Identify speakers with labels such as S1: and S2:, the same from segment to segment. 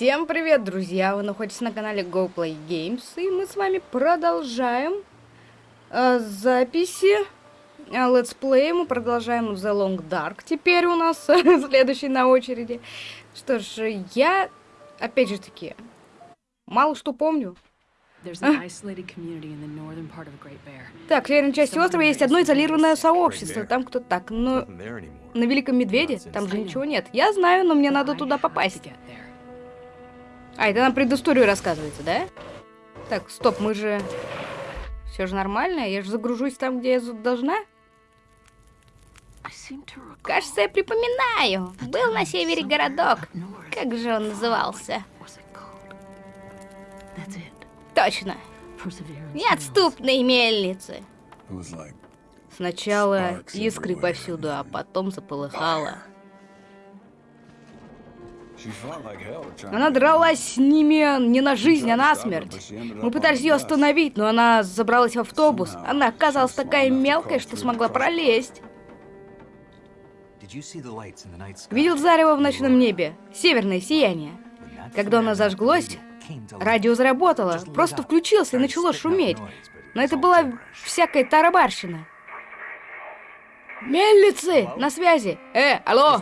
S1: Всем привет, друзья! Вы находитесь на канале GoPlay Games, и мы с вами продолжаем э, записи э, летсплея. Мы продолжаем The Long Dark. Теперь у нас следующий на очереди. Что ж, я, опять же таки, мало что помню. Так, в северной части острова есть одно изолированное сообщество. Там кто-то так, но на Великом Медведе там же ничего нет. Я знаю, но мне надо туда попасть. А, это нам предысторию рассказывается, да? Так, стоп, мы же... Все же нормально? Я же загружусь там, где я должна? Кажется, я припоминаю. Был на севере городок. Как же он назывался? Точно. Неотступные мельницы. Сначала искры повсюду, а потом заполыхало. Она дралась с ними не на жизнь, а на смерть. Мы пытались ее остановить, но она забралась в автобус. Она оказалась такая мелкая, что смогла пролезть. Видел зарево в ночном небе? Северное сияние. Когда оно зажглось, радио заработало. Просто включился и начало шуметь. Но это была всякая тарабарщина. Мельницы! На связи! Э, алло!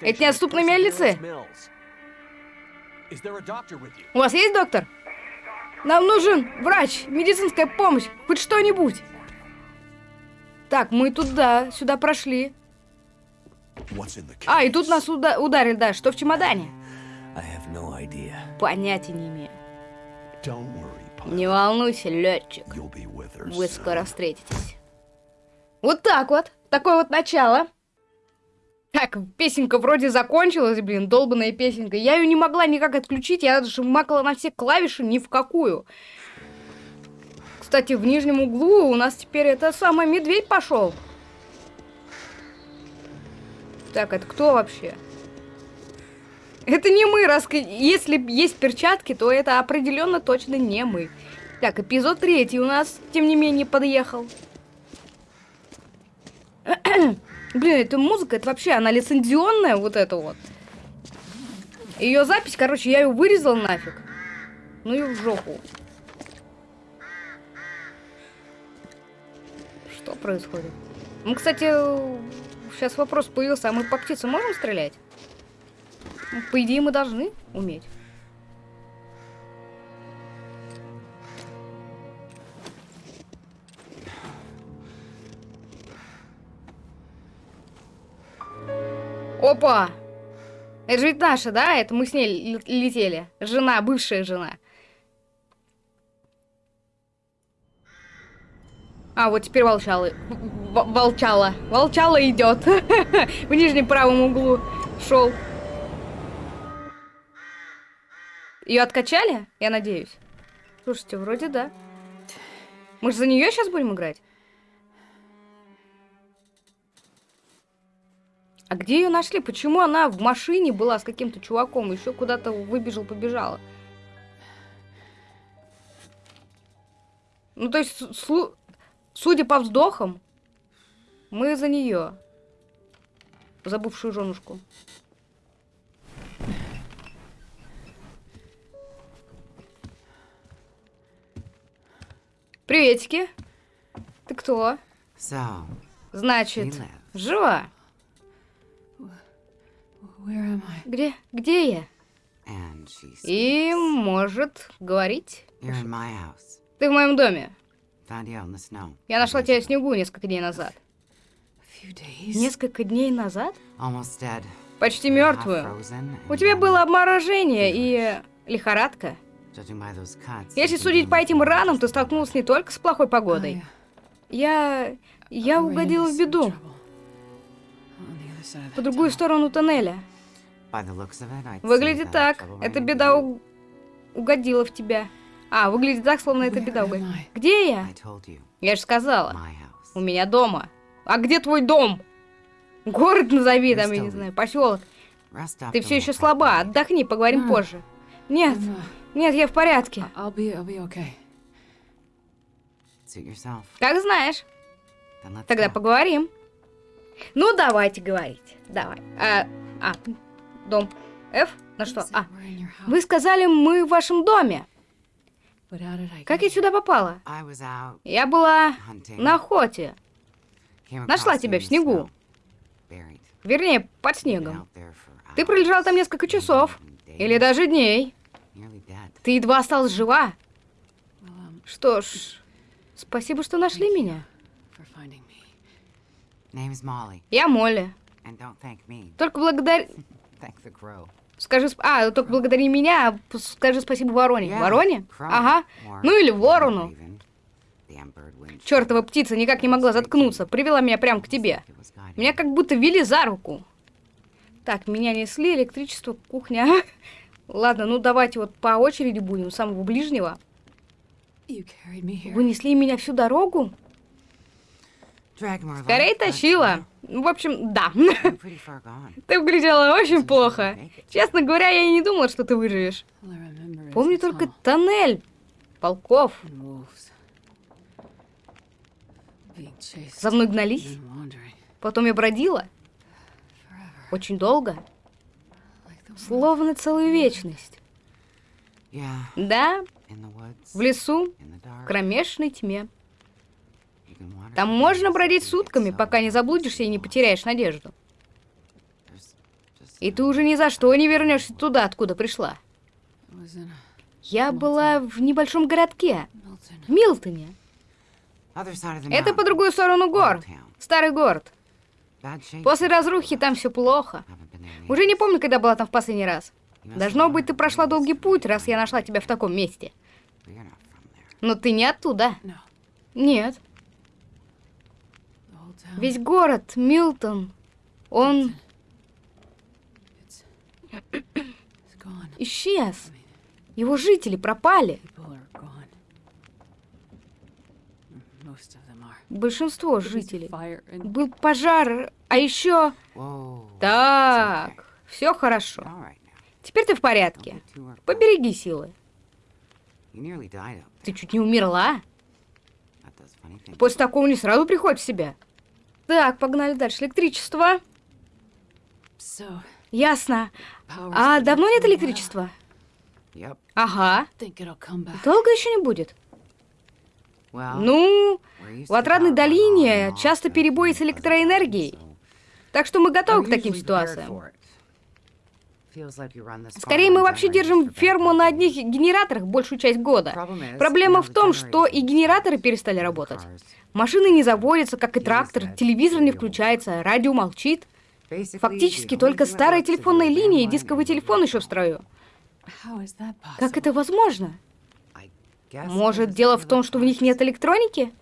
S1: Это неотступные мельницы? У вас есть доктор? Нам нужен врач, медицинская помощь, хоть что-нибудь. Так, мы туда, сюда прошли. А, и тут нас уда ударили, да. Что в чемодане? Понятия не имею. Не волнуйся, летчик. Вы скоро встретитесь. Вот так вот. Такое вот начало. Так, песенка вроде закончилась, блин, долбанная песенка. Я ее не могла никак отключить, я даже макала на все клавиши ни в какую. Кстати, в нижнем углу у нас теперь это самый медведь пошел. Так, это кто вообще? Это не мы, раз если есть перчатки, то это определенно точно не мы. Так, эпизод третий у нас, тем не менее, подъехал. Блин, эта музыка, это вообще, она лицензионная, вот это вот. Ее запись, короче, я ее вырезал нафиг. Ну и в жопу. Что происходит? Мы, кстати, сейчас вопрос появился, а мы по птице можем стрелять? Ну, по идее, мы должны уметь. Опа! Это же ведь наша, да? Это мы с ней летели. Жена, бывшая жена. А, вот теперь волчалы. В волчала. Волчала идет. В нижнем правом углу шел. Ее откачали? Я надеюсь. Слушайте, вроде да. Мы же за нее сейчас будем играть? А где ее нашли? Почему она в машине была с каким-то чуваком, еще куда-то выбежал, побежала? Ну, то есть, судя по вздохам, мы за нее. Забывшую женушку. Приветики. Ты кто? Значит, жива? Где? Где я? И может говорить. Ты в моем доме. Я нашла тебя в снегу несколько дней назад. Несколько дней назад? Почти мертвую. У тебя было обморожение и лихорадка. Если судить по этим ранам, ты столкнулась не только с плохой погодой. Я... я угодила в беду. По другую сторону тоннеля. Выглядит так. Эта беда у... угодила в тебя. А, выглядит так, словно эта беда угодила. Где я? Я же сказала. У меня дома. А где твой дом? Город назови там, я не знаю, поселок. Ты все еще слаба. Отдохни, поговорим позже. Нет, нет, я в порядке. Как знаешь. Тогда поговорим. Ну, давайте говорить. Давай. А, а Дом F. На что? А, вы сказали, мы в вашем доме. Как я сюда попала? Я была на охоте. Нашла тебя в снегу. Вернее, под снегом. Ты пролежал там несколько часов. Или даже дней. Ты едва осталась жива. Что ж, спасибо, что нашли меня. Я Молли. Только благодаря... Скажи, а, только благодари меня, скажи спасибо Вороне. Вороне? Ага. Ну или Ворону. Чертова птица никак не могла заткнуться, привела меня прямо к тебе. Меня как будто вели за руку. Так, меня несли, электричество, кухня. Ладно, ну давайте вот по очереди будем, самого ближнего. Вы несли меня всю дорогу? Скорее тащила. Ну, в общем, да. Ты выглядела очень плохо. Честно говоря, я и не думала, что ты выживешь. Помню только тоннель. Полков. За мной гнались. Потом я бродила. Очень долго. Словно целую вечность. Да, в лесу, в кромешной тьме. Там можно бродить сутками, пока не заблудишься и не потеряешь надежду. И ты уже ни за что не вернешься туда, откуда пришла. Я была в небольшом городке, в Милтоне. Это по другую сторону гор, старый город. После разрухи там все плохо. Уже не помню, когда была там в последний раз. Должно быть, ты прошла долгий путь, раз я нашла тебя в таком месте. Но ты не оттуда. Нет. Весь город, Милтон, он исчез. Его жители пропали. Большинство жителей. Был пожар, а еще... Так, все хорошо. Теперь ты в порядке. Побереги силы. Ты чуть не умерла? После такого не сразу приходит в себя. Так, погнали дальше. Электричество. Ясно. А давно нет электричества? Ага. Долго еще не будет? Ну, в Отрадной долине часто перебои с электроэнергией. Так что мы готовы к таким ситуациям. Скорее, мы вообще держим ферму на одних генераторах большую часть года. Проблема в том, что и генераторы перестали работать. Машины не заводятся, как и трактор, телевизор не включается, радио молчит. Фактически только старая телефонная линия и дисковый телефон еще в строю. Как это возможно? Может, дело в том, что в них нет электроники?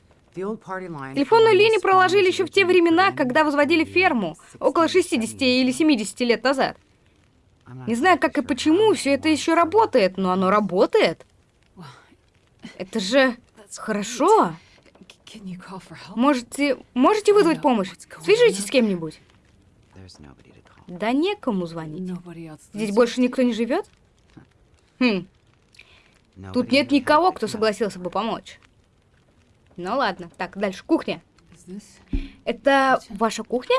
S1: Телефонную линию проложили еще в те времена, когда возводили ферму, около 60 или 70 лет назад. Не знаю, как и почему все это еще работает, но оно работает. Это же хорошо. Можете, можете вызвать помощь? Свяжитесь с кем-нибудь. Да некому звонить. Здесь больше никто не живет? Хм. Тут нет никого, кто согласился бы помочь. Ну ладно. Так, дальше. Кухня. Это ваша кухня?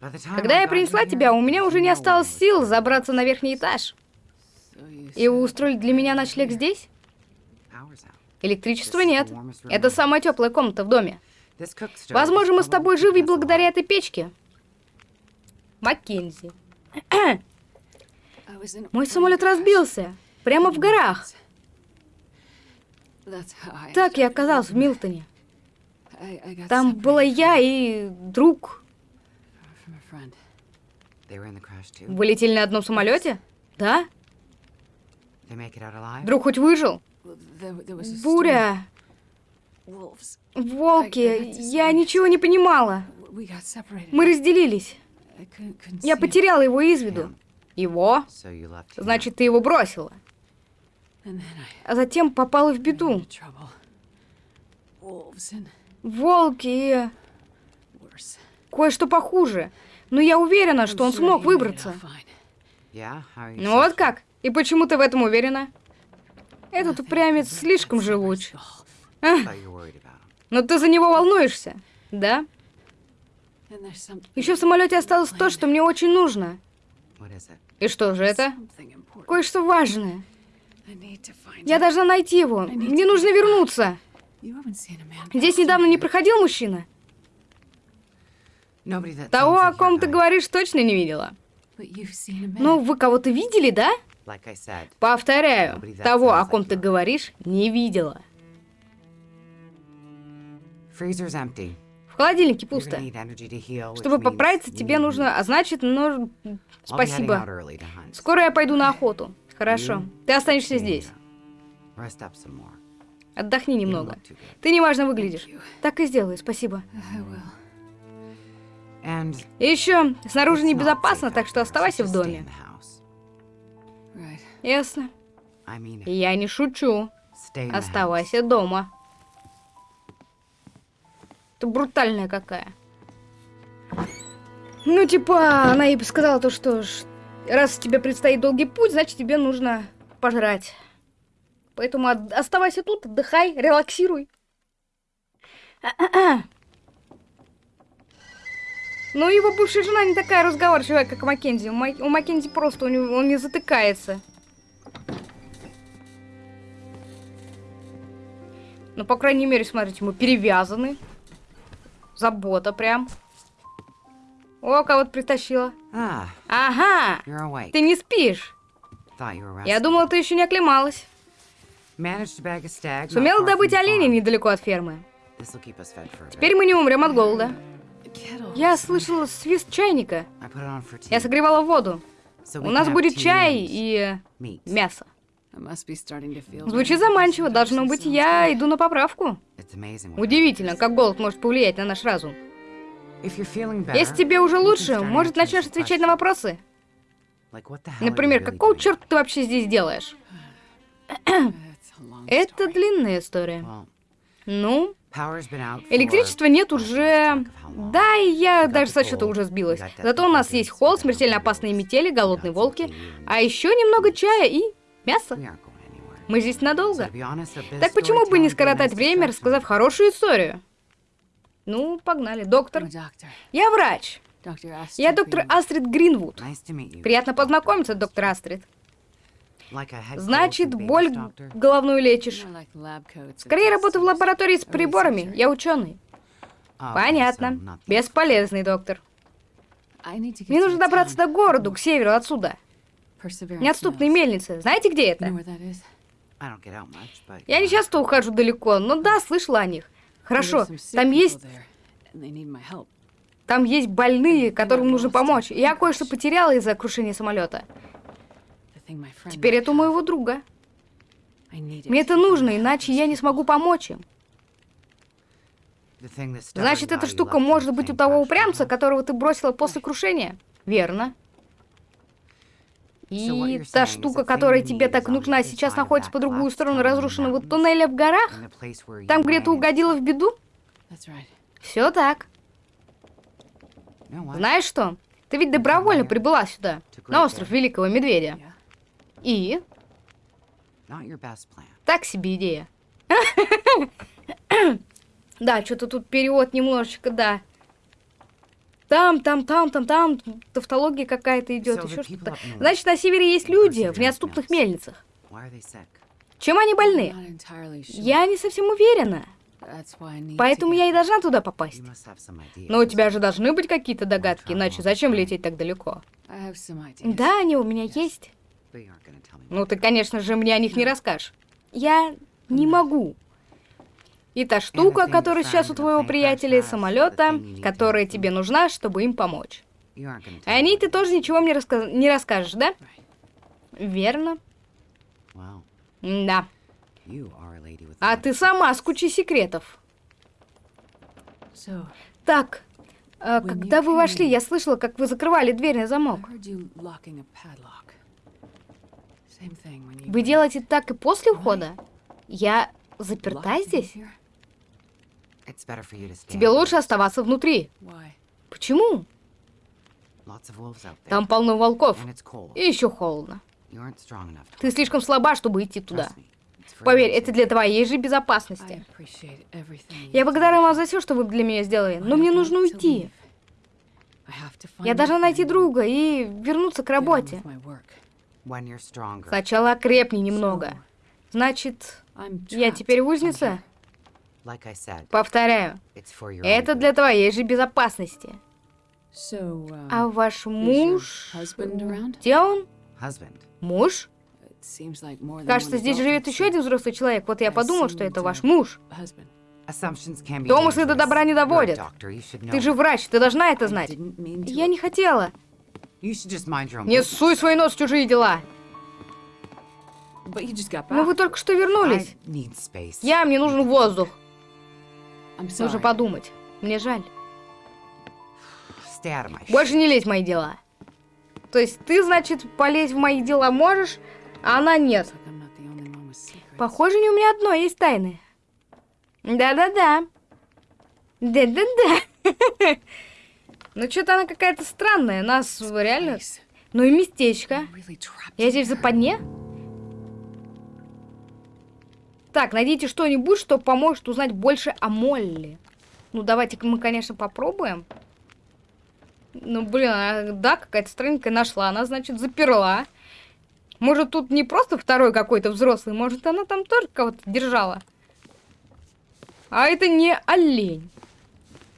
S1: Когда я принесла тебя, у меня уже не осталось сил забраться на верхний этаж. И вы устроили для меня ночлег здесь? Электричества нет. Это самая теплая комната в доме. Возможно, мы с тобой живы благодаря этой печке. Маккензи. Мой самолет разбился. Прямо в горах. Так я оказался в Милтоне. Там была я и друг. Вы летели на одном самолете? Да? Друг хоть выжил? Буря. Волки. Я ничего не понимала. Мы разделились. Я потеряла его из виду. Его? Значит, ты его бросила. А затем попала в беду. Волки и... Кое-что похуже. Но я уверена, что он смог выбраться. Ну вот как? И почему ты в этом уверена? Этот упрямец слишком живуч. А? Но ты за него волнуешься, да? Еще в самолете осталось то, что мне очень нужно. И что же это? Кое-что важное. Я должна найти его. Мне нужно вернуться. Здесь недавно не проходил мужчина? Того, о ком ты говоришь, точно не видела. Ну, вы кого-то видели, да? Повторяю, того, о ком ты говоришь, не видела. В холодильнике пусто. Чтобы поправиться, тебе нужно... А значит, ну... Спасибо. Скоро я пойду на охоту. Хорошо. Ты останешься здесь. Отдохни немного. Ты неважно выглядишь. Так и сделаю, спасибо. И еще, снаружи небезопасно, так что оставайся в доме. Ясно. Я не шучу. Оставайся дома. Ты брутальная какая. Ну, типа, она ей сказала то, что раз тебе предстоит долгий путь, значит, тебе нужно пожрать. Поэтому оставайся тут, отдыхай, релаксируй. Но его бывшая жена не такая разговорчивая, как Маккензи. У, Мак... у Маккензи просто у него, он не затыкается. Ну, по крайней мере, смотрите, мы перевязаны. Забота прям. О, кого-то притащила. Ah, ага, ты не спишь. Я думала, ты еще не оклемалась. Сумела добыть оленя недалеко от фермы. Теперь мы не умрем от голода. Я слышала свист чайника. Я согревала воду. У нас будет чай и мясо. Звучит заманчиво. Должно быть, я иду на поправку. Удивительно, как голод может повлиять на наш разум. Если тебе уже лучше, может, начнешь отвечать на вопросы? Например, какого черта ты вообще здесь делаешь? Это длинная история. Ну, Электричества нет уже... Да, и я даже со счета уже сбилась. Зато у нас есть холод, смертельно опасные метели, голодные волки, а еще немного чая и мяса. Мы здесь надолго. Так почему бы не скоротать время, рассказав хорошую историю? Ну, погнали. Доктор. Я врач. Я доктор Астрид Гринвуд. Приятно познакомиться, доктор Астрид. Значит, боль головную лечишь. Скорее работаю в лаборатории с приборами. Я ученый. Понятно. Бесполезный доктор. Мне нужно добраться до города, к северу отсюда. Неотступные мельницы. Знаете, где это? Я не часто ухожу далеко, но да, слышала о них. Хорошо, там есть... Там есть больные, которым нужно помочь. Я кое-что потеряла из-за крушения самолета. Теперь это у моего друга. Мне это нужно, иначе я не смогу помочь им. Значит, эта штука может быть у того упрямца, которого ты бросила после крушения? Верно. И та штука, которая тебе так нужна, сейчас находится по другую сторону разрушенного туннеля в горах? Там, где ты угодила в беду? Все так. Знаешь что? Ты ведь добровольно прибыла сюда, на остров Великого Медведя. И? Так себе идея. Да, что-то тут перевод немножечко, да. Там, там, там, там, там, тавтология какая-то идет, еще что-то. Значит, на севере есть люди в неотступных мельницах. Чем они больны? Я не совсем уверена. Поэтому я и должна туда попасть. Но у тебя же должны быть какие-то догадки, иначе зачем лететь так далеко? Да, они у меня есть. Ну, ты, конечно же, мне о них не расскажешь. Я не могу. И та штука, которая сейчас у твоего приятеля самолета, которая тебе нужна, чтобы им помочь. О ней ты тоже ничего мне раска... не расскажешь, да? Верно. Да. А ты сама с кучей секретов. Так, а когда вы вошли, я слышала, как вы закрывали дверь на замок. Вы делаете так и после ухода? Я заперта здесь? Тебе лучше оставаться внутри. Почему? Там полно волков. И еще холодно. Ты слишком слаба, чтобы идти туда. Поверь, это для твоей же безопасности. Я благодарна вам за все, что вы для меня сделали, но мне нужно уйти. Я должна найти друга и вернуться к работе. Сначала окрепни немного. Значит, я теперь узница? Повторяю, это для твоей же безопасности. А ваш муж... Где он? Муж? Кажется, здесь живет еще один взрослый человек. Вот я подумал, что это ваш муж. Домыслы до добра не доводят. Ты же врач, ты должна это знать. Я не хотела. Не суй свой нос в чужие дела. Но вы только что вернулись. Я, мне нужен воздух. Нужно подумать. Мне жаль. Больше не лезь в мои дела. То есть ты, значит, полезть в мои дела можешь, а она нет. Похоже, не у меня одно есть тайны. Да-да-да. Да-да-да. Ну, что-то она какая-то странная. Нас реально... Ну и местечко. Я здесь в западне? Так, найдите что-нибудь, что поможет узнать больше о Молли. Ну, давайте мы, конечно, попробуем. Ну, блин, она, да, какая-то странненькая нашла. Она, значит, заперла. Может, тут не просто второй какой-то взрослый, может, она там тоже кого-то держала. А это не олень.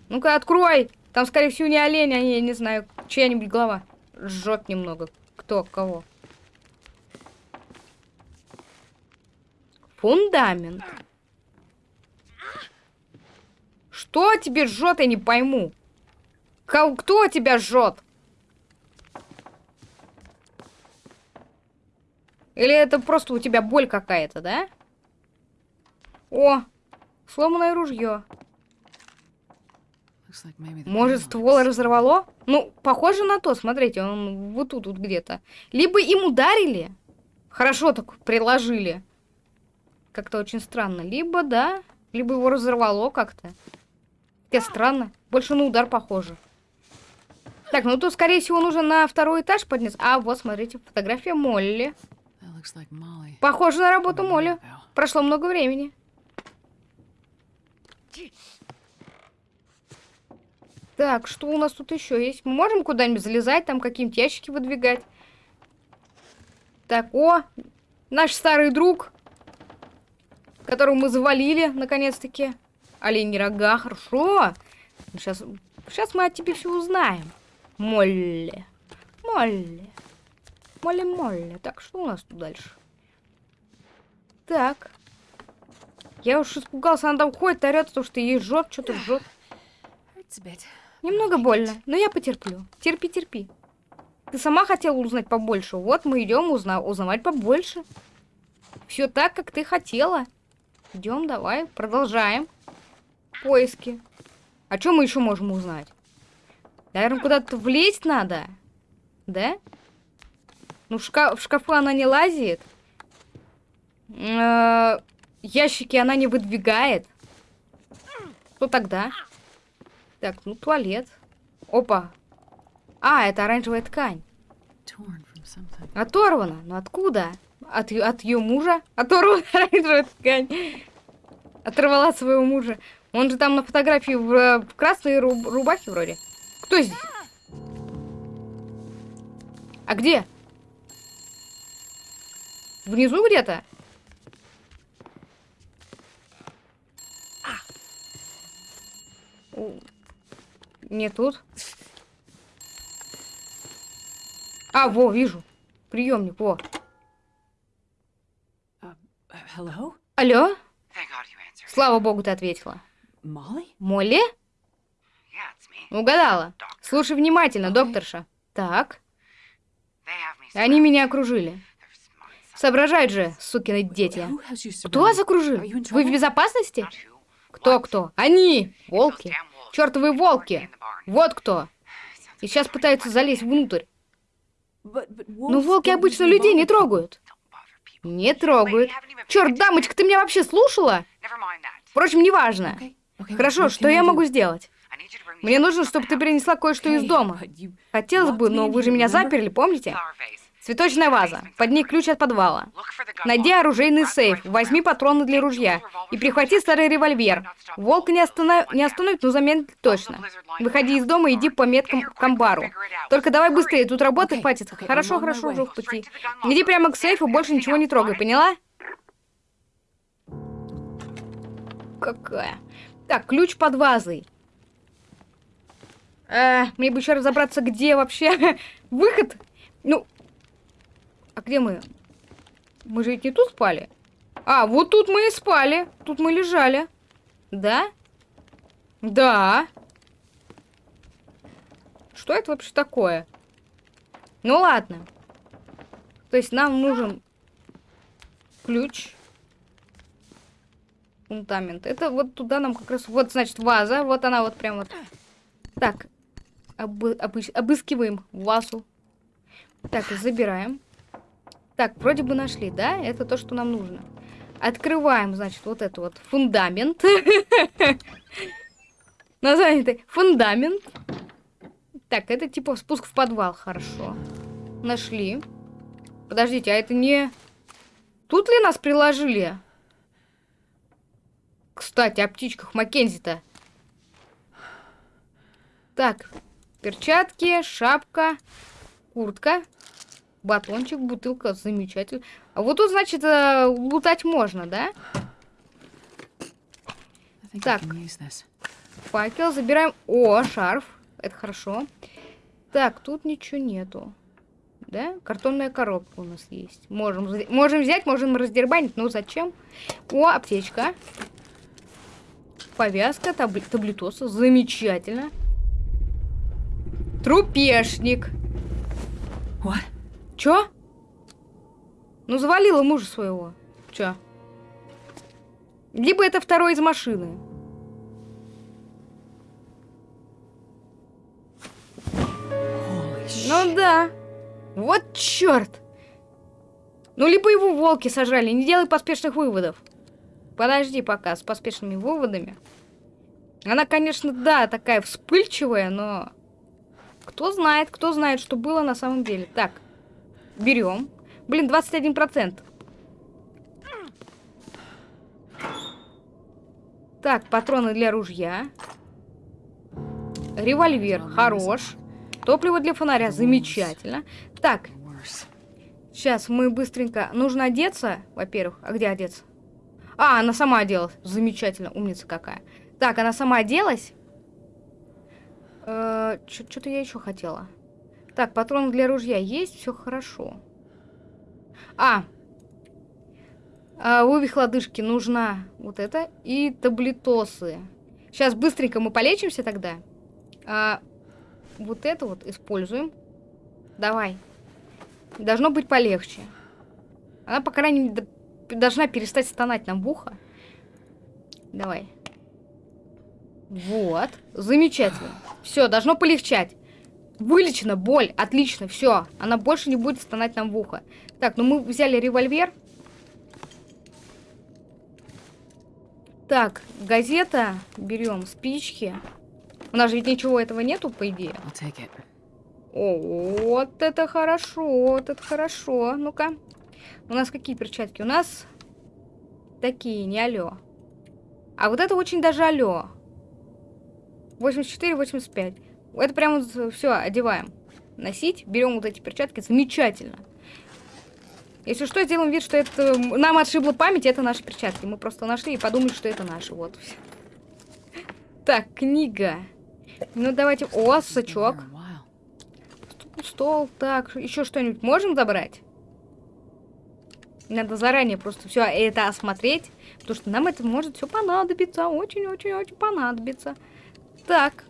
S1: Ну-ка, открой. Там, скорее всего, не олень, а не, не знаю, чья-нибудь голова. Жжет немного. Кто, кого? Фундамент. Что тебе жжет, я не пойму. Кто тебя жжет? Или это просто у тебя боль какая-то, да? О, сломанное ружье. Может, ствол разорвало? Ну, похоже на то, смотрите, он вот тут вот где-то. Либо им ударили, хорошо так приложили. Как-то очень странно. Либо, да, либо его разорвало как-то. Хотя странно, больше на удар похоже. Так, ну тут, скорее всего, нужно на второй этаж подняться. А, вот, смотрите, фотография Молли. Похоже на работу Молли. Прошло много времени. Так, что у нас тут еще есть? Мы можем куда-нибудь залезать, там какие-нибудь ящики выдвигать? Так, о, наш старый друг, которого мы завалили, наконец-таки. Олень рога, хорошо. Сейчас, сейчас мы от тебя все узнаем. Молли. Молли. Молли-молли. Так, что у нас тут дальше? Так. Я уж испугался, она там ходит, орет, потому что ей жжет, что-то жжет. Немного больно, но я потерплю. Терпи, терпи. Ты сама хотела узнать побольше. Вот мы идем узна узнавать побольше. Все так, как ты хотела. Идем, давай, продолжаем. Поиски. А что мы еще можем узнать? Наверное, куда-то влезть надо. Да? Ну, в, шкаф, в шкафу она не лазит. Э -э ящики она не выдвигает. Что тогда? Так, ну, туалет. Опа. А, это оранжевая ткань. Оторвана. Но ну, откуда? От, от ее мужа? Оторвана оранжевая ткань. Оторвала своего мужа. Он же там на фотографии в, в красной руб рубахе вроде. Кто здесь? А где? Внизу где-то? Не тут. А, во, вижу. Приемник, во. Uh, Алло? Слава богу, ты ответила. Молли? Угадала. Слушай внимательно, докторша. Так. Они меня окружили. Соображают же, сукины дети. Кто вас окружил? Вы в безопасности? Кто-кто? Они! Волки. Чертовы волки! Вот кто! И сейчас пытаются залезть внутрь. Но волки обычно людей не трогают. Не трогают. Черт, дамочка, ты меня вообще слушала? Впрочем, неважно. Хорошо, что я могу сделать? Мне нужно, чтобы ты принесла кое-что из дома. Хотелось бы, но вы же меня заперли, помните? Цветочная ваза. Под ней ключ от подвала. Найди оружейный сейф. Возьми патроны для ружья. И прихвати старый револьвер. Волк не, останов... не остановит, но замедлит точно. Выходи из дома и иди по меткам к амбару. Только давай быстрее, тут работы хватит. Хорошо, хорошо, уже в пути. Иди прямо к сейфу, больше ничего не трогай, поняла? Какая? Так, ключ под вазой. Э, мне бы еще разобраться, где вообще выход. Ну, а где мы? Мы же ведь не тут спали. А, вот тут мы и спали. Тут мы лежали. Да? Да. Что это вообще такое? Ну ладно. То есть нам нужен ключ. Фундамент. Это вот туда нам как раз... Вот, значит, ваза. Вот она вот прям вот. Так. Обы обы обыскиваем вазу. Так, забираем. Так, вроде бы нашли, да? Это то, что нам нужно. Открываем, значит, вот это вот фундамент. Название это фундамент. Так, это типа спуск в подвал, хорошо. Нашли. Подождите, а это не... Тут ли нас приложили? Кстати, о птичках Маккензи-то. Так, перчатки, шапка, куртка. Батончик, бутылка, замечательно. А вот тут, значит, э, лутать можно, да? Так. Факел, забираем. О, шарф. Это хорошо. Так, тут ничего нету. Да? Картонная коробка у нас есть. Можем, можем взять, можем раздербанить. Но зачем? О, аптечка. Повязка, табли таблетоса. Замечательно. Трупешник. What? Чё? Ну, завалила мужа своего. Чё? Либо это второй из машины. Ну да. Вот черт. Ну, либо его волки сажали. Не делай поспешных выводов. Подожди пока с поспешными выводами. Она, конечно, да, такая вспыльчивая, но... Кто знает, кто знает, что было на самом деле. Так. Берем. Блин, 21%. Так, патроны для ружья. Револьвер, хорош. Топливо для фонаря, замечательно. Так, сейчас мы быстренько... Нужно одеться, во-первых. А где одеться? А, она сама оделась. Замечательно, умница какая. Так, она сама оделась. Э, Что-то я еще хотела. Так, патрон для ружья есть, все хорошо. А, а вывих лодыжки нужна вот это и таблетосы. Сейчас быстренько мы полечимся тогда. А, вот это вот используем. Давай. Должно быть полегче. Она, по крайней мере, должна перестать стонать нам в ухо. Давай. Вот. Замечательно. Все, должно полегчать. Вылечена боль. Отлично, все. Она больше не будет стонать нам в ухо. Так, ну мы взяли револьвер. Так, газета. Берем спички. У нас же ведь ничего этого нету, по идее. О, вот это хорошо, вот это хорошо. Ну-ка. У нас какие перчатки? У нас такие, не алё. А вот это очень даже алё. 84, 85. Это прям все, одеваем. Носить, берем вот эти перчатки, замечательно. Если что, сделаем вид, что это нам отшибла память, это наши перчатки. Мы просто нашли и подумали, что это наши. Вот. Так, книга. Ну, давайте... О, сачок. Стол, так, еще что-нибудь можем забрать? Надо заранее просто все это осмотреть, потому что нам это может все понадобиться, очень-очень-очень понадобится. Так,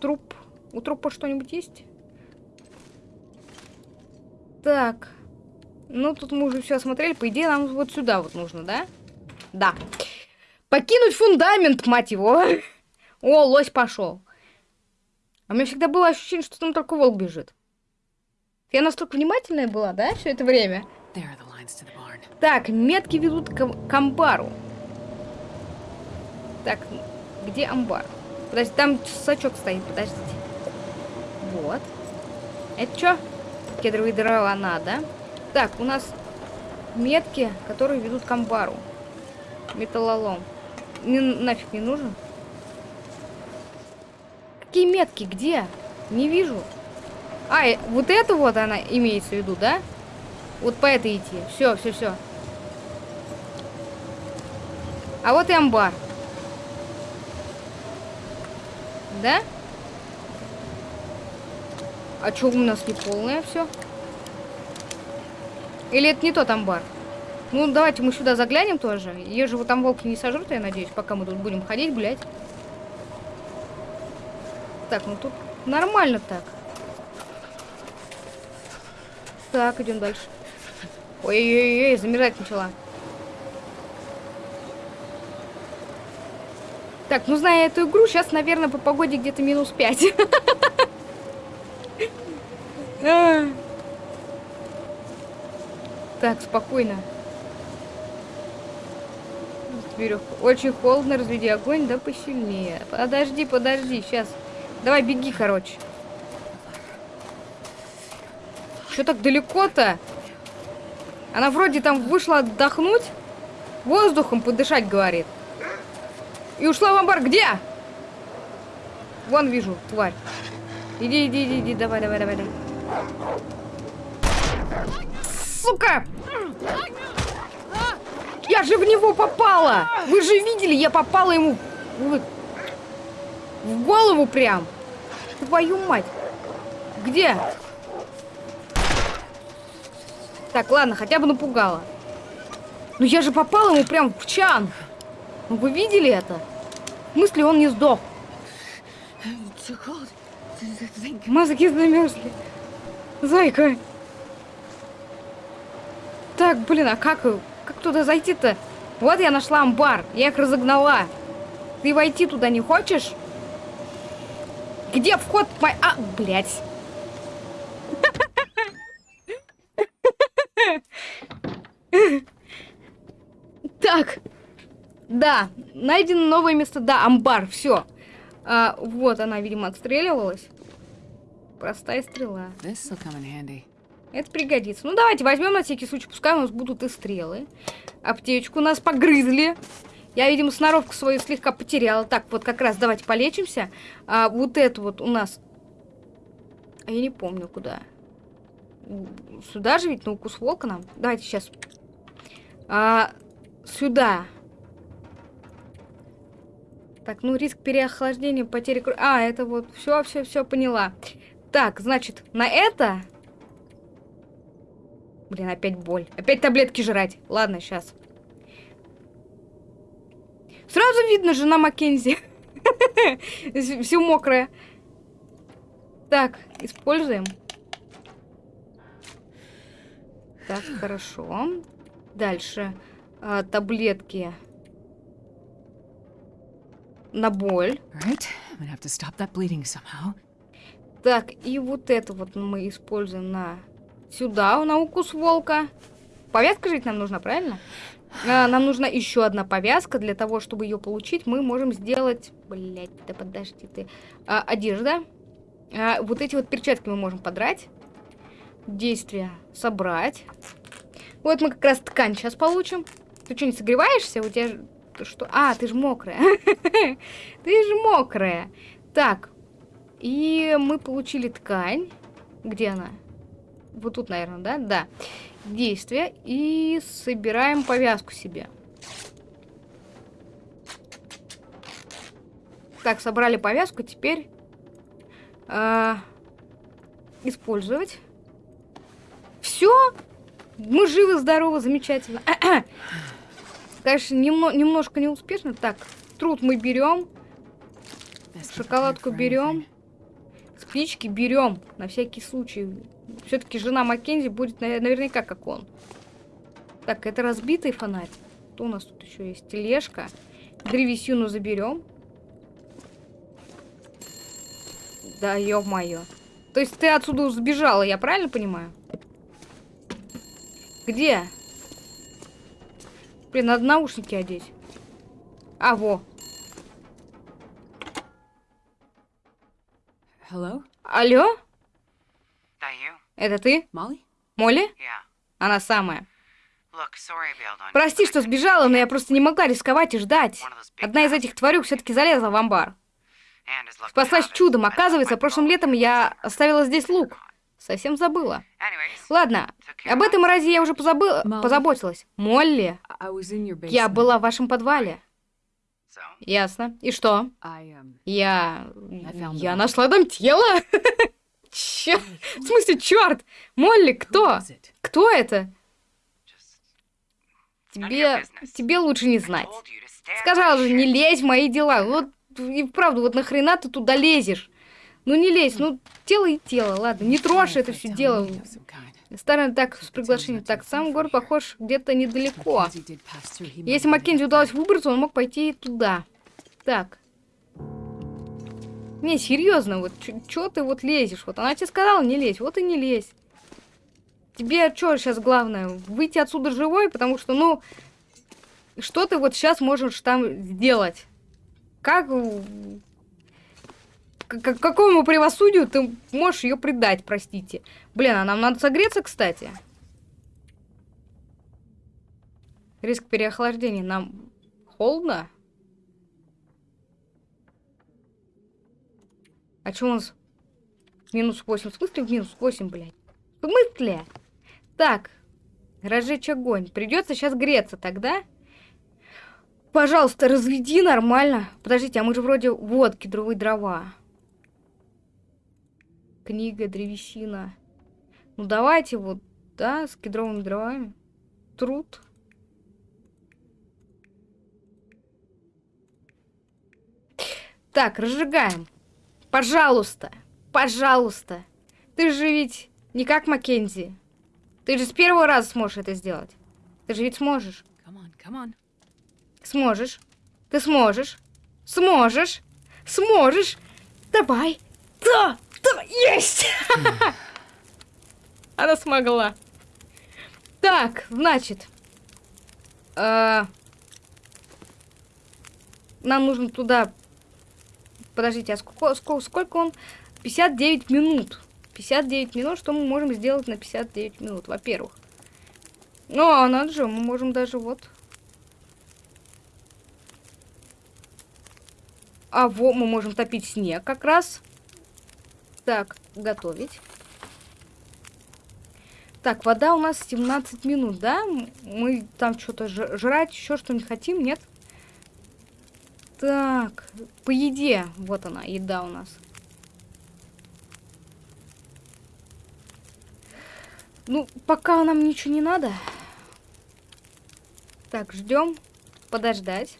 S1: труп. У трупа что-нибудь есть? Так. Ну, тут мы уже все осмотрели. По идее, нам вот сюда вот нужно, да? Да. Покинуть фундамент, мать его. О, лось пошел. А у меня всегда было ощущение, что там только волк бежит. Я настолько внимательная была, да, все это время? Так, метки ведут к, к амбару. Так, где амбар? Подожди, там сачок стоит, подождите. Вот. Это что? Кедровые дрова надо. Так, у нас метки, которые ведут к амбару. Металлолом. Не, нафиг не нужен. Какие метки? Где? Не вижу. А, вот это вот она имеется в виду, да? Вот по этой идти. Все, все, все. А вот и амбар. Да? А что у нас не полное все? Или это не тот амбар? Ну, давайте мы сюда заглянем тоже. Ее же вот там волки не сожрут, я надеюсь, пока мы тут будем ходить, гулять. Так, ну тут нормально так. Так, идем дальше. Ой-ой-ой, замерзать начала. Так, ну зная эту игру, сейчас, наверное, по погоде где-то минус 5. Так, спокойно. Веревку. Очень холодно, разведи огонь, да посильнее. Подожди, подожди, сейчас. Давай, беги, короче. Что так далеко-то? Она вроде там вышла отдохнуть. Воздухом подышать, говорит. И ушла в амбар. Где? Вон вижу, тварь. Иди, иди, иди, иди. Давай, давай, давай, давай. Сука! Я же в него попала! Вы же видели, я попала ему в, голову прям. Твою мать. Где? Так, ладно, хотя бы напугала. Ну я же попала ему прям в чан. Ну вы видели это? В смысле он не сдох? Мозги замерзли. Зайка. Так, блин, а как, как туда зайти-то? Вот я нашла амбар, я их разогнала. Ты войти туда не хочешь? Где вход? А, блядь. Так. Да, найдено новое место. Да, амбар, все. А, вот она, видимо, отстреливалась. Простая стрела. Это пригодится. Ну, давайте возьмем на всякий случай. Пускай у нас будут и стрелы. Аптечку нас погрызли. Я, видимо, сноровку свою слегка потеряла. Так, вот как раз давайте полечимся. А, вот это вот у нас... А я не помню, куда. Сюда же ведь на укус волка нам. Давайте сейчас. А, сюда. Так, ну риск переохлаждения, потери крови. А, это вот, все, все, все, поняла. Так, значит, на это... Блин, опять боль. Опять таблетки жрать. Ладно, сейчас. Сразу видно, жена Маккензи. Все мокрое. Так, используем. Так, хорошо. Дальше. А, таблетки. На боль. Так, и вот это вот мы используем на... Сюда, на укус волка. Повязка жить нам нужна, правильно? А, нам нужна еще одна повязка. Для того, чтобы ее получить, мы можем сделать... Блять, да подожди ты. А, одежда. А, вот эти вот перчатки мы можем подрать действия собрать. Вот мы как раз ткань сейчас получим. Ты что, не согреваешься? У тебя что? А, ты же мокрая. Ты же мокрая. Так. И мы получили ткань. Где она? Вот тут, наверное, да? Да. Действие. И собираем повязку себе. Так, собрали повязку. Теперь э, использовать. Все? Мы живы, здоровы, замечательно. Конечно, немно немножко неуспешно. Так, труд мы берем. Шоколадку берем. Спички берем. На всякий случай. Все-таки жена Маккензи будет наверняка как он. Так, это разбитый фонарь. Что у нас тут еще есть? Тележка. Древесину заберем. Да, ё-моё. То есть ты отсюда сбежала, я правильно понимаю? Где? Блин, надо наушники одеть. А, во.
S2: Hello?
S1: Алло? Это ты? Молли? Она самая. Прости, что сбежала, но я просто не могла рисковать и ждать. Одна из этих тварюк все-таки залезла в амбар. Спаслась чудом. Оказывается, прошлым летом я оставила здесь лук. Совсем забыла. Ладно, об этом разе я уже позабыла, позаботилась. Молли, я была в вашем подвале. Ясно. И что? Я... Я нашла там тело. Чё? В смысле, черт? Молли, кто? Кто это? Тебе... Тебе лучше не знать. Сказала же, не лезь в мои дела. Вот и вправду, вот нахрена ты туда лезешь? Ну не лезь, ну тело и тело, ладно, не трожь это все дело. Старый так с приглашением. Так, сам город похож где-то недалеко. Если Маккензи удалось выбраться, он мог пойти туда. Так. Не, серьезно, вот что ты вот лезешь? Вот она тебе сказала не лезь, вот и не лезь. Тебе что сейчас главное? Выйти отсюда живой, потому что, ну, что ты вот сейчас можешь там сделать? Как... Какому правосудию ты можешь ее предать, простите? Блин, а нам надо согреться, кстати. Риск переохлаждения. Нам холодно? А что у нас? Минус 8. В смысле минус 8, блядь? В смысле? Так. Разжечь огонь. Придется сейчас греться тогда. Пожалуйста, разведи нормально. Подождите, а мы же вроде... Вот, кедровые дрова. Книга, древесина. Ну, давайте вот, да, с кедровыми дровами. Труд. Так, разжигаем. Пожалуйста, пожалуйста. Ты же ведь не как Маккензи. Ты же с первого раза сможешь это сделать. Ты же ведь сможешь. Come on, come on. Сможешь. Ты сможешь. Сможешь. Сможешь. Давай. Да, есть. Она смогла. Так, значит. Э, нам нужно туда... Подождите, а сколько, сколько, сколько он? 59 минут. 59 минут. Что мы можем сделать на 59 минут? Во-первых. Ну, а надо же, мы можем даже вот А во, мы можем топить снег как раз. Так, готовить. Так, вода у нас 17 минут, да? Мы там что-то жрать, еще что-нибудь хотим, нет? Так, по еде. Вот она, еда у нас. Ну, пока нам ничего не надо. Так, ждем. Подождать.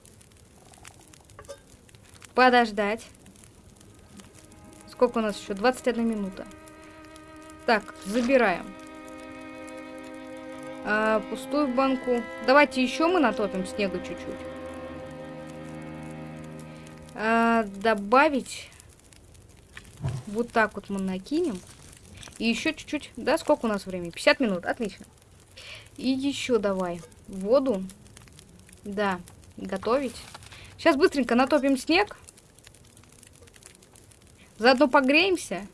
S1: Подождать. Сколько у нас еще? 21 минута. Так, забираем. А, пустую банку. Давайте еще мы натопим снега чуть-чуть. А, добавить. Вот так вот мы накинем. И еще чуть-чуть. Да, сколько у нас времени? 50 минут. Отлично. И еще давай. Воду. Да. Готовить. Сейчас быстренько натопим снег. Заодно погреемся.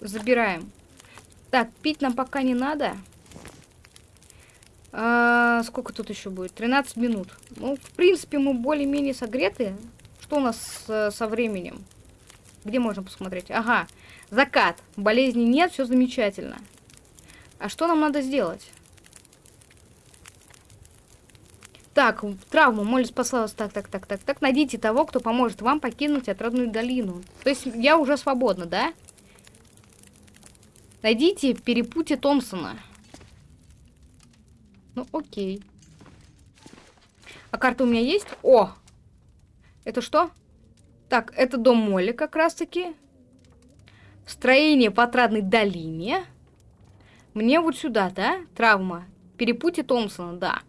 S1: Забираем. Так, пить нам пока не надо. А, сколько тут еще будет? 13 минут. Ну, в принципе, мы более-менее согреты. Что у нас с, со временем? Где можно посмотреть? Ага, закат. Болезни нет, все замечательно. А что нам надо сделать? Так, травму. Молли спасла вас. Так, так, так, так, так. Найдите того, кто поможет вам покинуть отрадную долину. То есть я уже свободна, да? Найдите перепутье Томпсона. Ну, окей. А карта у меня есть? О! Это что? Так, это дом Молли как раз-таки. Строение по отрадной долине. Мне вот сюда, да? Травма. Перепутье Томпсона, да.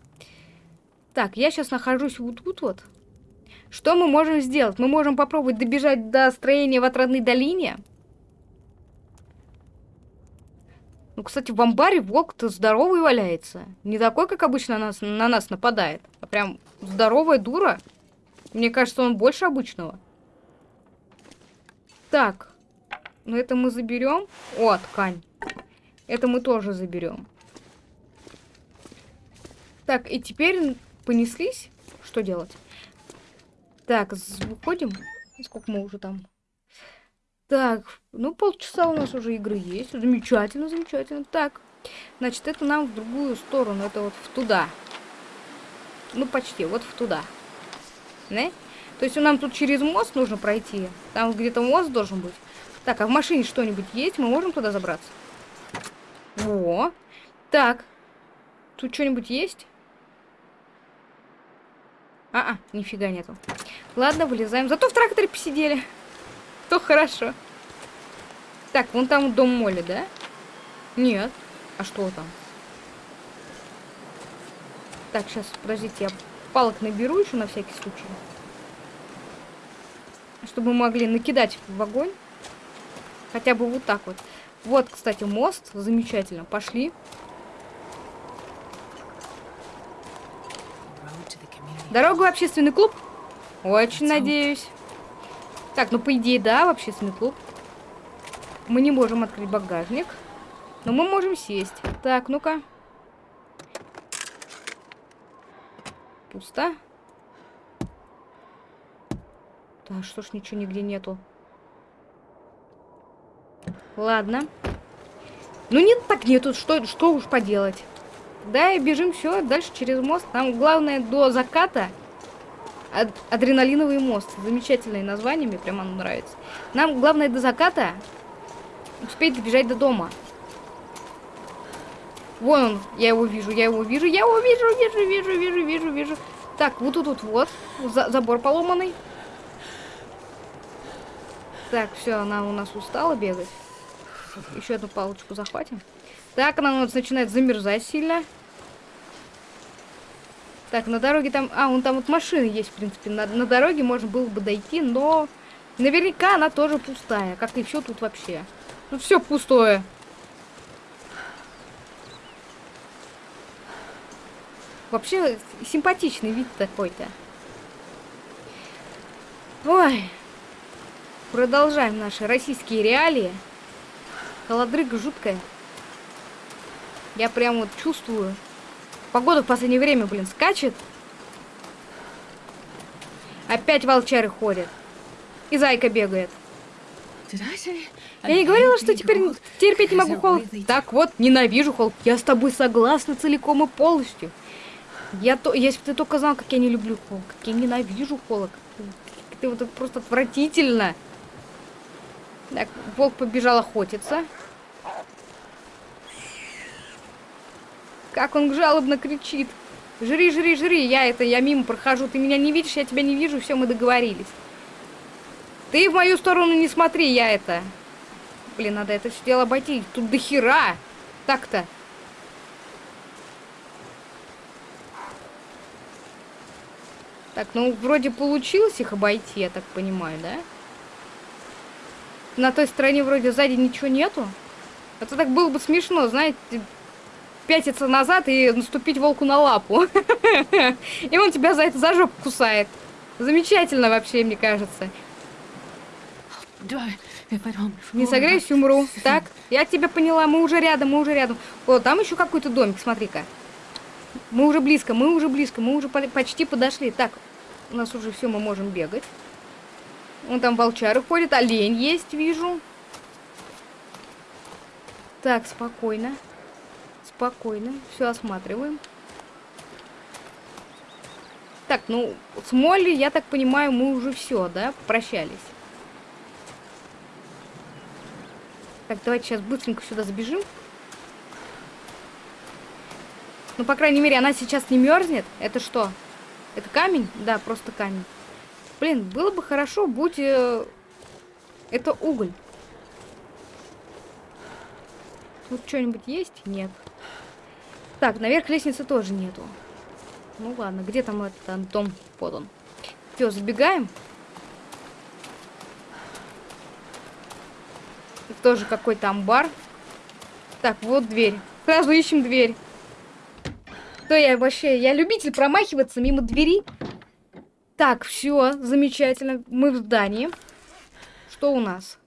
S1: Так, я сейчас нахожусь вот тут вот. Что мы можем сделать? Мы можем попробовать добежать до строения в отрадной долине. Ну, кстати, в амбаре волк-то здоровый валяется. Не такой, как обычно на нас, на нас нападает. А прям здоровая дура. Мне кажется, он больше обычного. Так. Ну, это мы заберем. О, ткань. Это мы тоже заберем. Так, и теперь понеслись. Что делать? Так, выходим. Сколько мы уже там? Так, ну полчаса у нас уже игры есть. Замечательно, замечательно. Так, значит, это нам в другую сторону. Это вот в туда. Ну, почти, вот в туда. Не? То есть нам тут через мост нужно пройти. Там где-то мост должен быть. Так, а в машине что-нибудь есть? Мы можем туда забраться? Во. Так. Тут что-нибудь есть? А, -а нифига нету. Ладно, вылезаем. Зато в тракторе посидели. То хорошо. Так, вон там дом Моли, да? Нет. А что там? Так, сейчас, подождите, я палок наберу еще на всякий случай. Чтобы могли накидать в огонь. Хотя бы вот так вот. Вот, кстати, мост. Замечательно. Пошли. Дорогу в общественный клуб? Очень надеюсь. Так, ну по идее, да, в общественный клуб. Мы не можем открыть багажник. Но мы можем сесть. Так, ну-ка. Пусто. Да, что ж ничего нигде нету. Ладно. Ну нет, так нету. Что, что уж поделать. Да, и бежим все дальше через мост. Нам главное до заката Ад адреналиновый мост. Замечательное название, мне прямо оно нравится. Нам главное до заката успеть добежать до дома. Вон он, я его вижу, я его вижу, я его вижу, вижу, вижу, вижу, вижу, вижу. Так, вот тут вот, вот, за забор поломанный. Так, все, она у нас устала бегать. Еще одну палочку захватим. Так, она нас начинает замерзать сильно. Так, на дороге там... А, вон там вот машины есть, в принципе. На, на дороге можно было бы дойти, но... Наверняка она тоже пустая. Как и все тут вообще. Ну, все пустое. Вообще, симпатичный вид такой-то. Ой. Продолжаем наши российские реалии. Холодрыга жуткая. Я прям вот чувствую, Погода в последнее время, блин, скачет. Опять волчары ходят. И зайка бегает. Я не говорила, что теперь терпеть не могу холод. Так вот, ненавижу холод. Я с тобой согласна целиком и полностью. Я то, если бы ты только знал, как я не люблю холод, как я ненавижу холод. Ты вот просто отвратительно. Так, волк побежал охотиться. Как он жалобно кричит. Жри, жри, жри. Я это, я мимо прохожу. Ты меня не видишь, я тебя не вижу. Все, мы договорились. Ты в мою сторону не смотри, я это... Блин, надо это все дело обойти. Тут до хера. Так-то. Так, ну, вроде получилось их обойти, я так понимаю, да? На той стороне вроде сзади ничего нету. Это так было бы смешно, знаете, пятиться назад и наступить волку на лапу. И он тебя за это за жопу кусает. Замечательно вообще, мне кажется. Не согреюсь, умру. Так, я тебя поняла, мы уже рядом, мы уже рядом. О, там еще какой-то домик, смотри-ка. Мы уже близко, мы уже близко, мы уже почти подошли. Так, у нас уже все, мы можем бегать. Вон там волчары ходят, олень есть, вижу. Так, спокойно. Спокойно. Все осматриваем. Так, ну, с Молли, я так понимаю, мы уже все, да, прощались. Так, давайте сейчас быстренько сюда забежим. Ну, по крайней мере, она сейчас не мерзнет. Это что? Это камень? Да, просто камень. Блин, было бы хорошо, будь... Э, это уголь. Тут что-нибудь есть? Нет. Так, наверх лестницы тоже нету. Ну ладно, где там этот дом? Вот он. Все, забегаем. Тоже какой-то амбар. Так, вот дверь. Сразу ищем дверь. То я вообще, я любитель промахиваться мимо двери. Так, все, замечательно. Мы в здании. Что у нас?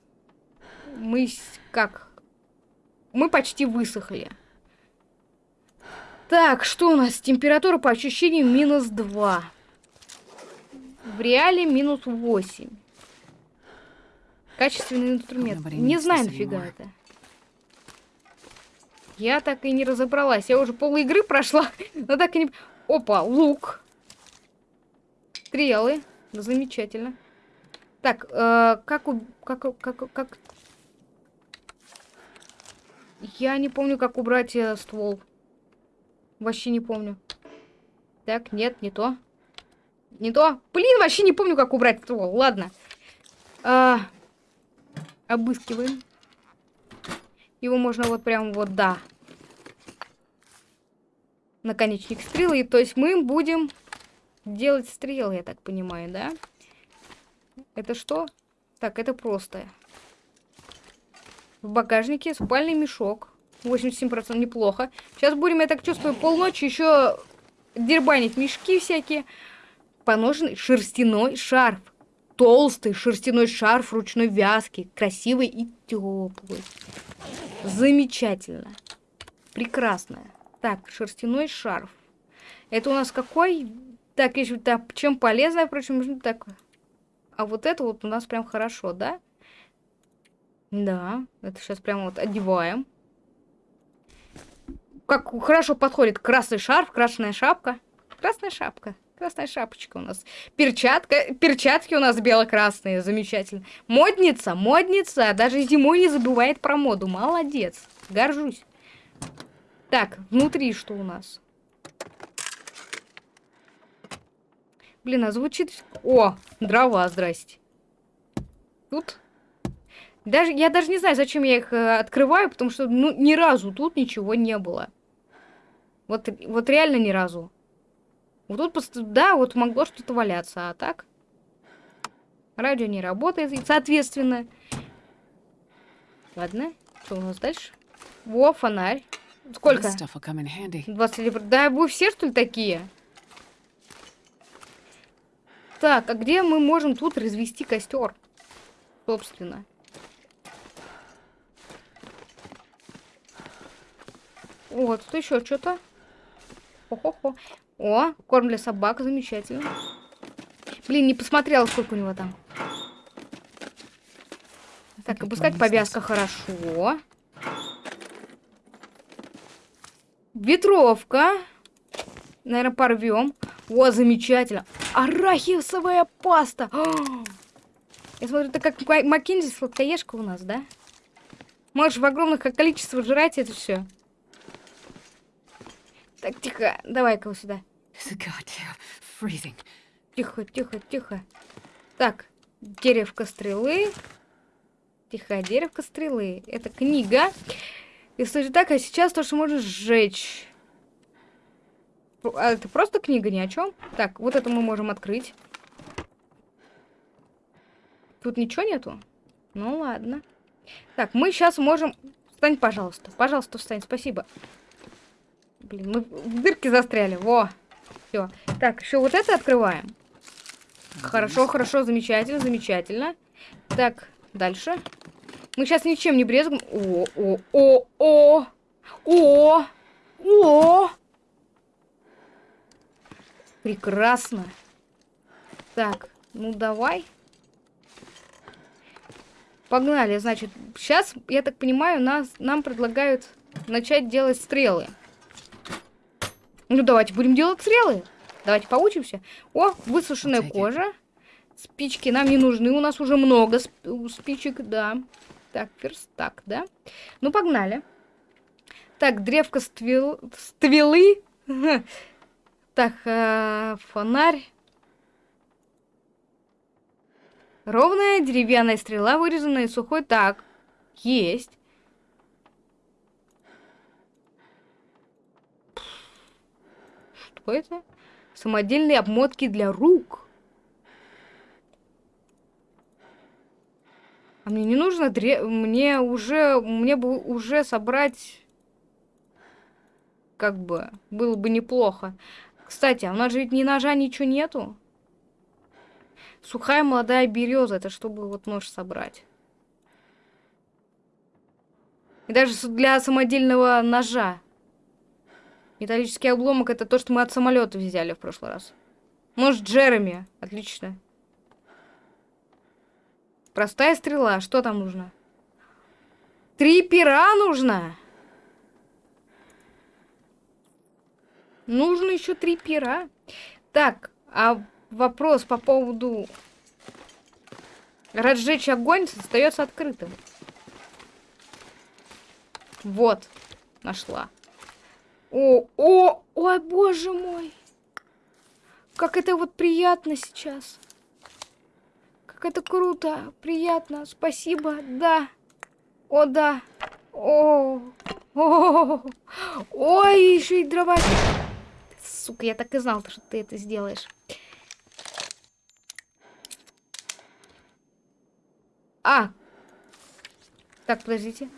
S1: Мы как? мы почти высохли. Так, что у нас? Температура по ощущениям минус 2. В реале минус 8. Качественный инструмент. Не знаю, нафига это. Я так и не разобралась. Я уже пол игры прошла, но так и не... Опа, лук. Стрелы. Замечательно. Так, э, как, у... как, как, как... Я не помню, как убрать э, ствол. Вообще не помню. Так, нет, не то. Не то. Блин, вообще не помню, как убрать ствол. Ладно. А, обыскиваем. Его можно вот прям вот, да. Наконечник стрелы. То есть мы будем делать стрелы, я так понимаю, да? Это что? Так, это просто. В багажнике спальный мешок. 87% неплохо. Сейчас будем, я так чувствую, полночи еще дербанить мешки всякие. Поноженный шерстяной шарф. Толстый шерстяной шарф ручной вязки. Красивый и теплый. Замечательно. Прекрасно. Так, шерстяной шарф. Это у нас какой? Так, еще так, чем полезно, впрочем, так. А вот это вот у нас прям хорошо, да? Да, это сейчас прям вот одеваем. Как хорошо подходит красный шарф, красная шапка. Красная шапка. Красная шапочка у нас. Перчатка, перчатки у нас бело-красные, замечательно. Модница, модница, даже зимой не забывает про моду. Молодец, горжусь. Так, внутри что у нас? Блин, а звучит... О, дрова, здрасте. Тут... Даже, я даже не знаю, зачем я их э, открываю, потому что ну, ни разу тут ничего не было. Вот, вот реально ни разу. Вот тут, просто, да, вот могло что-то валяться, а так... Радио не работает, и соответственно... Ладно, что у нас дальше? Во, фонарь. Сколько? 20 Да, вы все, что ли, такие? Так, а где мы можем тут развести костер? Собственно. Вот, тут еще что-то. Хо-хо-хо. О, корм для собак, замечательно. Блин, не посмотрела, сколько у него там. Так, опускать повязка хорошо. Ветровка. Наверное, порвем. О, замечательно. Арахисовая паста. Я смотрю, это как Маккензи сладкоежка у нас, да? Можешь в огромных количествах жрать это все. Так, тихо. Давай-ка сюда. Тихо, тихо, тихо. Так, деревка стрелы. Тихо, деревка стрелы. Это книга. Если так, а сейчас то, что можешь сжечь. А это просто книга, ни о чем. Так, вот это мы можем открыть. Тут ничего нету? Ну ладно. Так, мы сейчас можем... Встань, пожалуйста. Пожалуйста, встань. Спасибо. Блин, мы в дырке застряли. Во. Все. Так, еще вот это открываем. Хорошо, хорошо, замечательно, замечательно. Так, дальше. Мы сейчас ничем не брезгуем. О, о, о, о, о, о. Прекрасно. Так, ну давай. Погнали, значит, сейчас, я так понимаю, нас, нам предлагают начать делать стрелы. Ну, давайте будем делать стрелы. Давайте поучимся. О, высушенная кожа. Спички нам не нужны, у нас уже много спичек, да. Так, верстак, да. Ну, погнали. Так, древко ствел... ствелы. Так, э, фонарь. Ровная деревянная стрела, вырезанная сухой. Так, есть. Что это? Самодельные обмотки для рук. А мне не нужно дре... Мне уже... Мне бы уже собрать... Как бы... Было бы неплохо. Кстати, а у нас же ведь ни ножа, ничего нету. Сухая молодая береза. Это чтобы вот нож собрать. И даже для самодельного ножа. Металлический обломок это то, что мы от самолета взяли в прошлый раз. Нож Джереми. Отлично. Простая стрела. Что там нужно? Три пера нужно. Нужно еще три пера. Так, а вопрос по поводу разжечь огонь остается открытым. Вот, нашла. О, о, ой, боже мой. Как это вот приятно сейчас. Как это круто, приятно, спасибо, да. О, да. О, о, ой, еще и дрова. Сука, я так и знал, что ты это сделаешь. А! Так, подождите.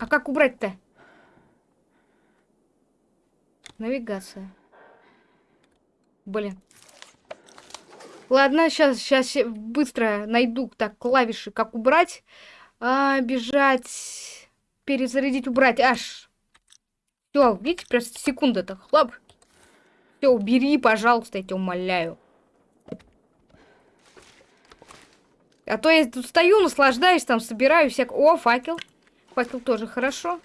S1: А как убрать-то? Навигация. Блин. Ладно, сейчас, сейчас быстро найду так клавиши, как убрать. А, бежать, перезарядить, убрать. Аж. Все, видите, просто секунда-то. Хлоп. Все, убери, пожалуйста, я тебя умоляю. А то я тут стою, наслаждаюсь, там собираю всяк... О, факел. Факел тоже хорошо.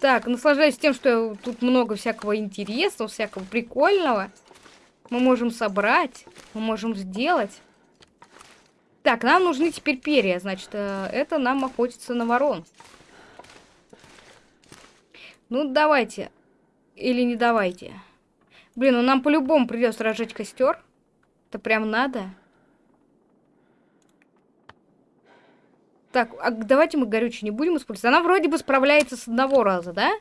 S1: Так, наслаждаюсь тем, что тут много всякого интересного, всякого прикольного. Мы можем собрать, мы можем сделать. Так, нам нужны теперь перья, значит, э, это нам охотиться на ворон. Ну, давайте. Или не давайте. Блин, ну нам по-любому придется разжечь костер. Это прям надо. Так, а давайте мы горючее не будем использовать. Она вроде бы справляется с одного раза, да?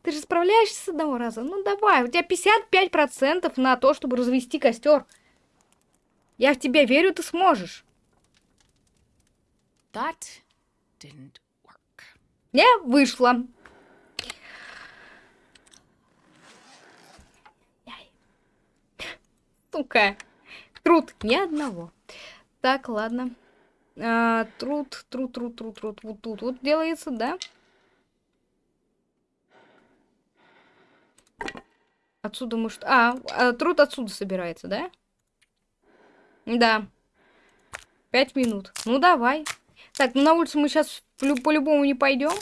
S1: Ты же справляешься с одного раза? Ну давай, у тебя 55% на то, чтобы развести костер. Я в тебя верю, ты сможешь. That didn't work. Не вышло. Сука. Труд ни одного. Так, ладно. А, труд, труд, труд, труд, труд. Вот тут вот делается, да? Отсюда может... А, а, труд отсюда собирается, да? Да. Пять минут. Ну, давай. Так, ну на улицу мы сейчас по-любому не пойдем.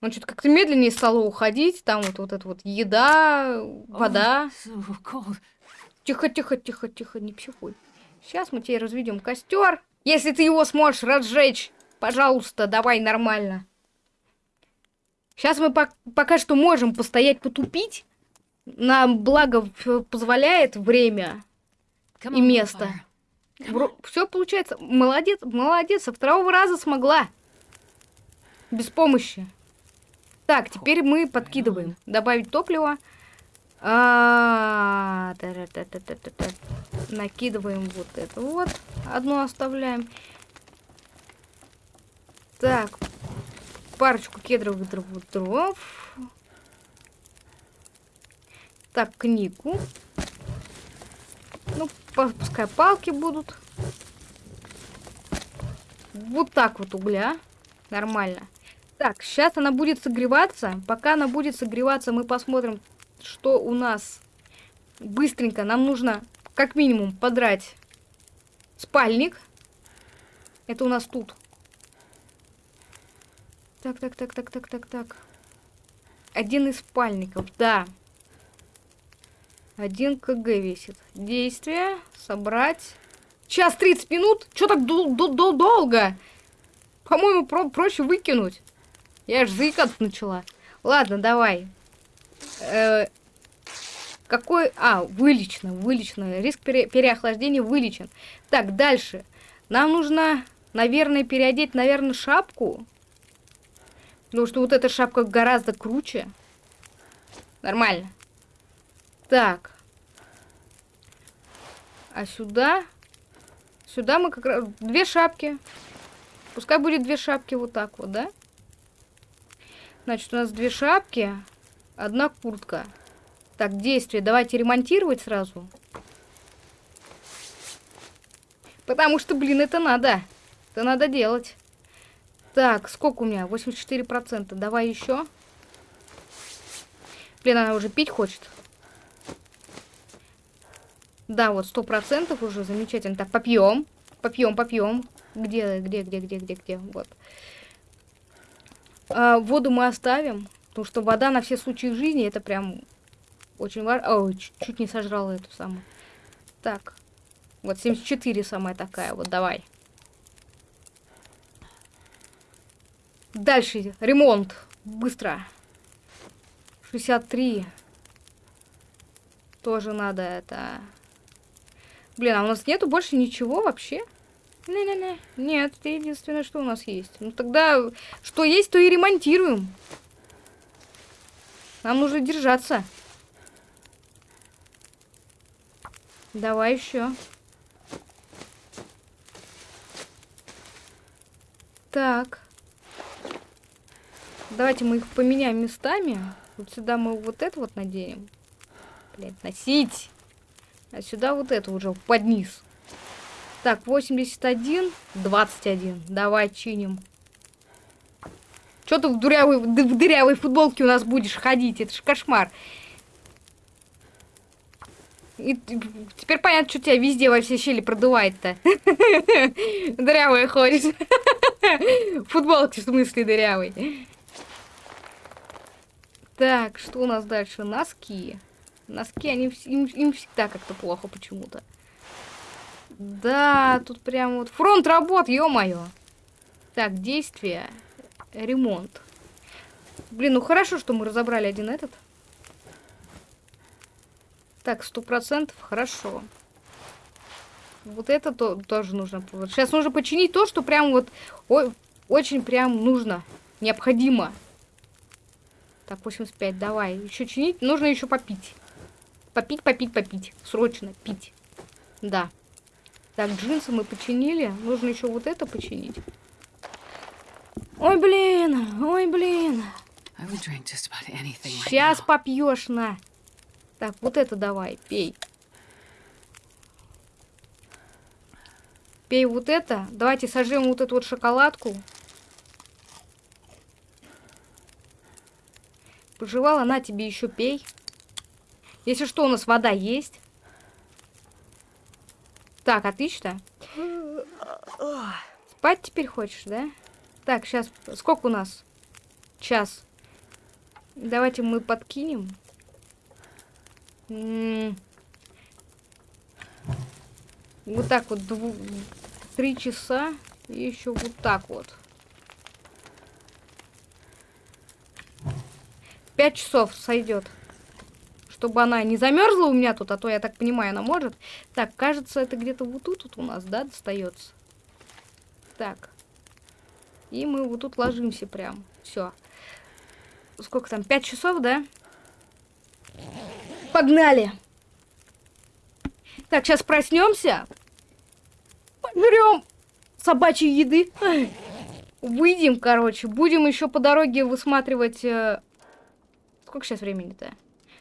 S1: Он что-то как-то медленнее стало уходить. Там вот, вот эта вот еда, вода. Тихо, тихо, тихо, тихо, не психуй. Сейчас мы тебе разведем костер. Если ты его сможешь разжечь, пожалуйста, давай нормально. Сейчас мы по пока что можем постоять, потупить. Нам благо позволяет время и место. Все получается. Молодец, молодец. Со второго раза смогла. Без помощи. Так, теперь мы подкидываем. Добавить топливо. А -а -а -та -та -та. Накидываем вот это вот. Одно оставляем. Так. Парочку кедровых дров. дров. Так, книгу. Ну, пускай палки будут. Вот так вот угля. Нормально. Так, сейчас она будет согреваться. Пока она будет согреваться, мы посмотрим, что у нас быстренько нам нужно как минимум подрать спальник. Это у нас тут. Так, так, так, так, так, так, так. Один из спальников, да. Один кг весит. Действие. Собрать. Час 30 минут? Чё так дол дол дол долго? По-моему, про проще выкинуть. Я аж заикаться начала. Ладно, давай. Э, какой... А, вылечено, вылечено. Риск пере... переохлаждения вылечен. Так, дальше. Нам нужно, наверное, переодеть, наверное, шапку. Потому что вот эта шапка гораздо круче. Нормально. Так. А сюда... Сюда мы как раз... Две шапки. Пускай будет две шапки вот так вот, да? Значит, у нас две шапки. Одна куртка. Так, действие. Давайте ремонтировать сразу. Потому что, блин, это надо. Это надо делать. Так, сколько у меня? 84%. Давай еще. Блин, она уже пить хочет. Да, вот сто процентов уже замечательно. Так, попьем. Попьем, попьем. Где, где, где, где, где, где? Вот. А, воду мы оставим. Потому что вода на все случаи жизни это прям очень важно. Ой, чуть, чуть не сожрала эту самую. Так. Вот 74 самая такая. Вот давай. Дальше. Ремонт. Быстро. 63. Тоже надо это... Блин, а у нас нету больше ничего вообще? Не-не-не. Нет, это единственное, что у нас есть. Ну тогда, что есть, то и ремонтируем. Нам нужно держаться. Давай еще. Так. Давайте мы их поменяем местами. Вот сюда мы вот это вот наденем. Блять, носить. А сюда вот это уже под низ. Так, 81, 21. Давай чиним. Что ты в дырявой, в дырявой футболке у нас будешь ходить? Это ж кошмар. И теперь понятно, что тебя везде во все щели продувает-то. Дырявая ходит. Футболки в смысле дырявый. Так, что у нас дальше? Носки. Носки, они им, им всегда как-то плохо почему-то. Да, тут прям вот фронт работ, ё-моё. Так, действие. Ремонт. Блин, ну хорошо, что мы разобрали один этот. Так, сто процентов, хорошо. Вот это то, тоже нужно. Сейчас нужно починить то, что прям вот о, очень прям нужно, необходимо. Так, 85, давай. Еще чинить. Нужно еще попить. Попить, попить, попить. Срочно пить. Да. Так, джинсы мы починили. Нужно еще вот это починить. Ой, блин. Ой, блин. Сейчас попьешь, на. Так, вот это давай, пей. Пей вот это. Давайте сожжем вот эту вот шоколадку. Пожевала, на тебе еще пей. Если что, у нас вода есть. Так, отлично. Спать теперь хочешь, да? Так, сейчас, сколько у нас? Час. Давайте мы подкинем. М -м вот так вот, три часа. И еще вот так вот. 5 часов сойдет. Чтобы она не замерзла у меня тут, а то, я так понимаю, она может. Так, кажется, это где-то вот тут, тут у нас, да, достается. Так. И мы вот тут ложимся прям. Все. Сколько там? 5 часов, да? Погнали! Так, сейчас проснемся. Пожрем собачьей еды. Выйдем, короче. Будем еще по дороге высматривать э, Сколько сейчас времени-то?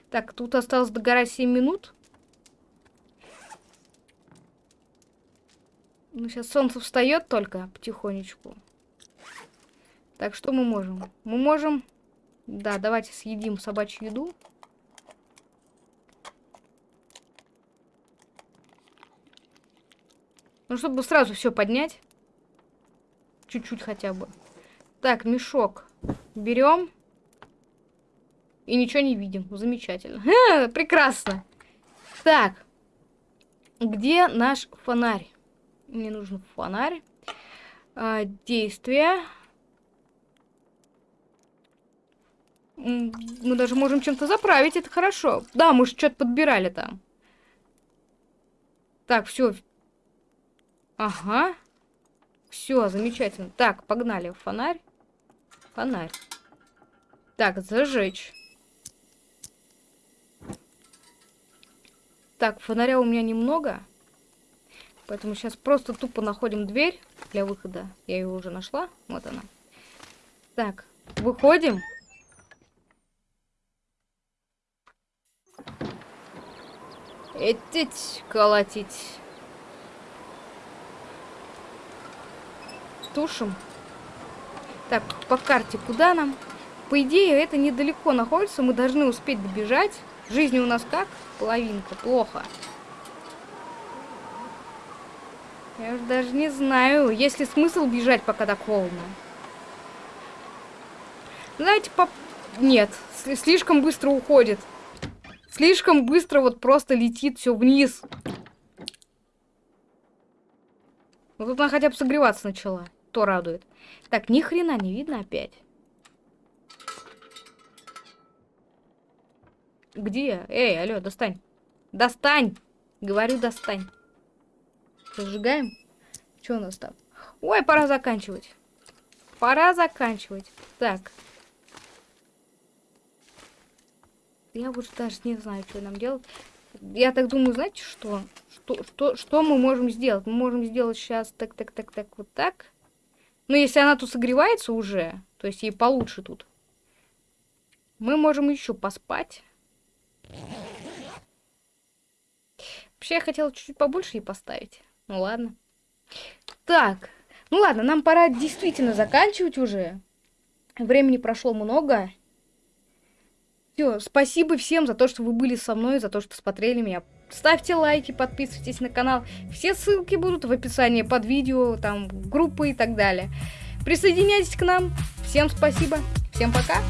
S1: Так, тут осталось догорать 7 минут. Ну, сейчас солнце встает только потихонечку. Так, что мы можем? Мы можем... Да, давайте съедим собачью еду. Ну, чтобы сразу все поднять. Чуть-чуть хотя бы. Так, мешок. Берем. И ничего не видим. Замечательно. Ха, прекрасно. Так. Где наш фонарь? Мне нужен фонарь. А, действие. Мы даже можем чем-то заправить, это хорошо. Да, мы же что-то подбирали там. Так, все. Ага. Все, замечательно. Так, погнали. Фонарь. Фонарь. Так, зажечь. Так, фонаря у меня немного. Поэтому сейчас просто тупо находим дверь для выхода. Я ее уже нашла. Вот она. Так, выходим. Этить, колотить. потушим. Так, по карте куда нам? По идее, это недалеко находится, мы должны успеть добежать. Жизни у нас как? Половинка, плохо. Я уже даже не знаю, есть ли смысл бежать, пока так холодно. Знаете, по... Нет, слишком быстро уходит. Слишком быстро вот просто летит все вниз. Ну тут она хотя бы согреваться начала. То радует. Так, ни хрена не видно опять. Где? Эй, алло, достань. Достань! Говорю, достань. Зажигаем. Что у нас там? Ой, пора заканчивать. Пора заканчивать. Так. Я уже даже не знаю, что нам делать. Я так думаю, знаете что? Что, что, что мы можем сделать? Мы можем сделать сейчас так, так, так, так, вот так. Но если она тут согревается уже, то есть ей получше тут, мы можем еще поспать. Вообще, я хотела чуть-чуть побольше ей поставить. Ну ладно. Так. Ну ладно, нам пора действительно заканчивать уже. Времени прошло много. Все, спасибо всем за то, что вы были со мной, за то, что смотрели меня. Ставьте лайки, подписывайтесь на канал. Все ссылки будут в описании под видео, там, группы и так далее. Присоединяйтесь к нам. Всем спасибо. Всем пока.